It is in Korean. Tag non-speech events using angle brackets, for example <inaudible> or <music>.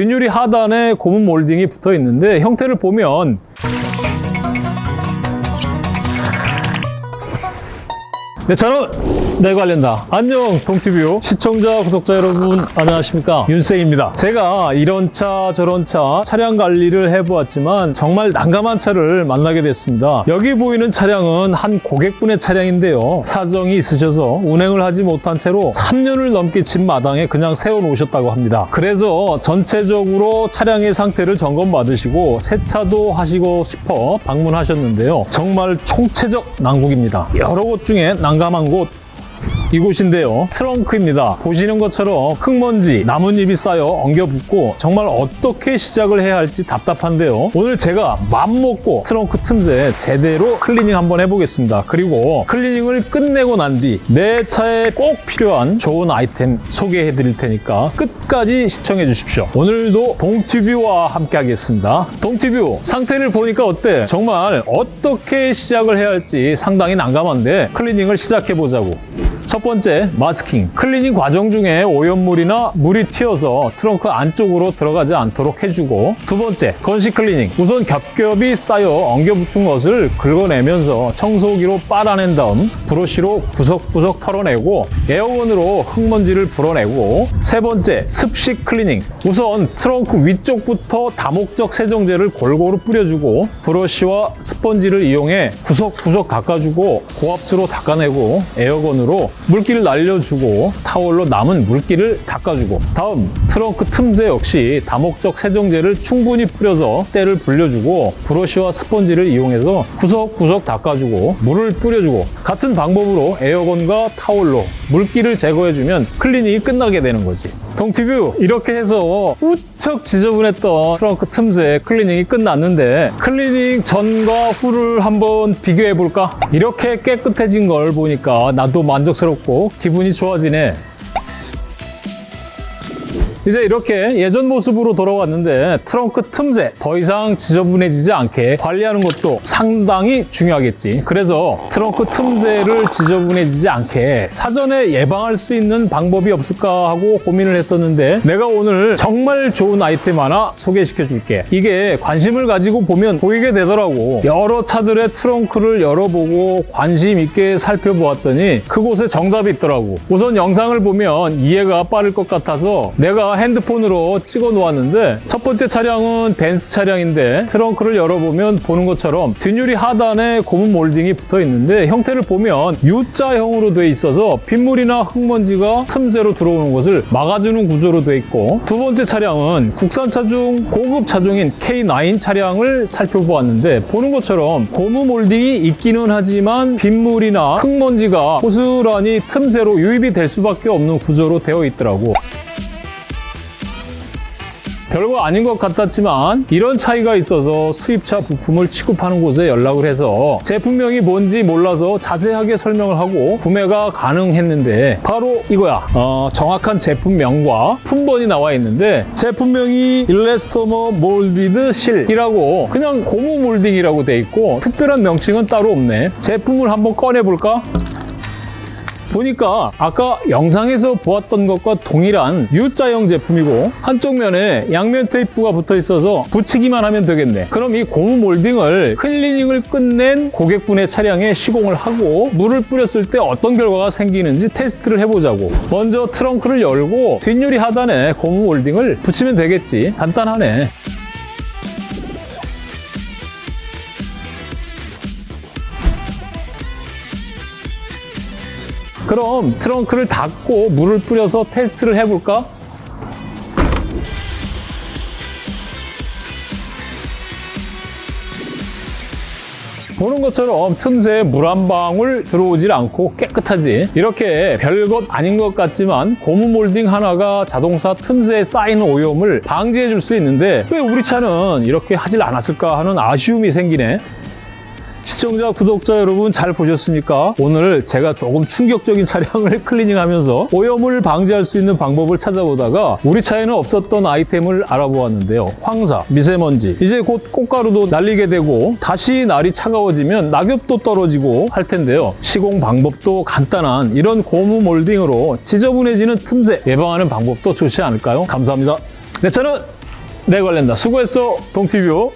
뒷유리 하단에 고무 몰딩이 붙어 있는데 형태를 보면 네, 저는 내 관련다. 안녕, 동티뷰 시청자, 구독자 여러분, 안녕하십니까? 윤생입니다. 제가 이런 차, 저런 차, 차량 관리를 해보았지만 정말 난감한 차를 만나게 됐습니다. 여기 보이는 차량은 한 고객분의 차량인데요. 사정이 있으셔서 운행을 하지 못한 채로 3년을 넘게 집 마당에 그냥 세워놓으셨다고 합니다. 그래서 전체적으로 차량의 상태를 점검받으시고 세차도 하시고 싶어 방문하셨는데요. 정말 총체적 난국입니다. 여러 곳 중에 난감한 곳 이곳인데요. 트렁크입니다. 보시는 것처럼 흙먼지, 나뭇잎이 쌓여 엉겨붙고 정말 어떻게 시작을 해야 할지 답답한데요. 오늘 제가 맘먹고 트렁크 틈새 제대로 클리닝 한번 해보겠습니다. 그리고 클리닝을 끝내고 난 뒤 내 차에 꼭 필요한 좋은 아이템 소개해 드릴 테니까 끝까지 시청해 주십시오. 오늘도 동티뷰와 함께 하겠습니다. 동티뷰 상태를 보니까 어때? 정말 어떻게 시작을 해야 할지 상당히 난감한데 클리닝을 시작해 보자고. 첫 번째, 마스킹. 클리닝 과정 중에 오염물이나 물이 튀어서 트렁크 안쪽으로 들어가지 않도록 해주고 두 번째, 건식 클리닝. 우선 겹겹이 쌓여 엉겨 붙은 것을 긁어내면서 청소기로 빨아낸 다음 브러쉬로 구석구석 털어내고 에어건으로 흙먼지를 불어내고 세 번째, 습식 클리닝. 우선 트렁크 위쪽부터 다목적 세정제를 골고루 뿌려주고 브러쉬와 스펀지를 이용해 구석구석 닦아주고 고압수로 닦아내고 에어건으로 물기를 날려주고 타월로 남은 물기를 닦아주고 다음 트렁크 틈새 역시 다목적 세정제를 충분히 뿌려서 때를 불려주고 브러쉬와 스펀지를 이용해서 구석구석 닦아주고 물을 뿌려주고 같은 방법으로 에어건과 타월로 물기를 제거해주면 클리닝이 끝나게 되는 거지 동티뷰 이렇게 해서 무척 지저분했던 트렁크 틈새 클리닝이 끝났는데 클리닝 전과 후를 한번 비교해 볼까? 이렇게 깨끗해진 걸 보니까 나도 만족스럽고 기분이 좋아지네 이제 이렇게 예전 모습으로 돌아왔는데 트렁크 틈새 더 이상 지저분해지지 않게 관리하는 것도 상당히 중요하겠지. 그래서 트렁크 틈새를 지저분해지지 않게 사전에 예방할 수 있는 방법이 없을까 하고 고민을 했었는데 내가 오늘 정말 좋은 아이템 하나 소개시켜 줄게. 이게 관심을 가지고 보면 보이게 되더라고. 여러 차들의 트렁크를 열어보고 관심 있게 살펴보았더니 그곳에 정답이 있더라고. 우선 영상을 보면 이해가 빠를 것 같아서 내가 핸드폰으로 찍어 놓았는데 첫 번째 차량은 벤츠 차량인데 트렁크를 열어보면 보는 것처럼 뒷유리 하단에 고무 몰딩이 붙어 있는데 형태를 보면 U자형으로 돼 있어서 빗물이나 흙먼지가 틈새로 들어오는 것을 막아주는 구조로 돼 있고 두 번째 차량은 국산차 중 고급 차종인 K9 차량을 살펴보았는데 보는 것처럼 고무 몰딩이 있기는 하지만 빗물이나 흙먼지가 고스란히 틈새로 유입이 될 수밖에 없는 구조로 되어 있더라고 별거 아닌 것 같았지만 이런 차이가 있어서 수입차 부품을 취급하는 곳에 연락을 해서 제품명이 뭔지 몰라서 자세하게 설명을 하고 구매가 가능했는데 바로 이거야 어, 정확한 제품명과 품번이 나와 있는데 제품명이 일레스토머 몰디드 실이라고 그냥 고무 몰딩이라고 돼 있고 특별한 명칭은 따로 없네 제품을 한번 꺼내볼까? 보니까 아까 영상에서 보았던 것과 동일한 U자형 제품이고 한쪽 면에 양면 테이프가 붙어 있어서 붙이기만 하면 되겠네. 그럼 이 고무 몰딩을 클리닝을 끝낸 고객분의 차량에 시공을 하고 물을 뿌렸을 때 어떤 결과가 생기는지 테스트를 해보자고. 먼저 트렁크를 열고 뒷유리 하단에 고무 몰딩을 붙이면 되겠지. 간단하네 그럼 트렁크를 닫고 물을 뿌려서 테스트를 해볼까? 보는 것처럼 틈새에 물 한 방울 들어오질 않고 깨끗하지 이렇게 별것 아닌 것 같지만 고무 몰딩 하나가 자동차 틈새에 쌓이는 오염을 방지해 줄 수 있는데 왜 우리 차는 이렇게 하질 않았을까 하는 아쉬움이 생기네 시청자, 구독자 여러분 잘 보셨습니까? 오늘 제가 조금 충격적인 차량을 <laughs> 클리닝하면서 오염을 방지할 수 있는 방법을 찾아보다가 우리 차에는 없었던 아이템을 알아보았는데요. 황사, 미세먼지, 이제 곧 꽃가루도 날리게 되고 다시 날이 차가워지면 낙엽도 떨어지고 할 텐데요. 시공 방법도 간단한 이런 고무 몰딩으로 지저분해지는 틈새 예방하는 방법도 좋지 않을까요? 감사합니다. 내 차는 내 관련다. 수고했어, 동티뷰.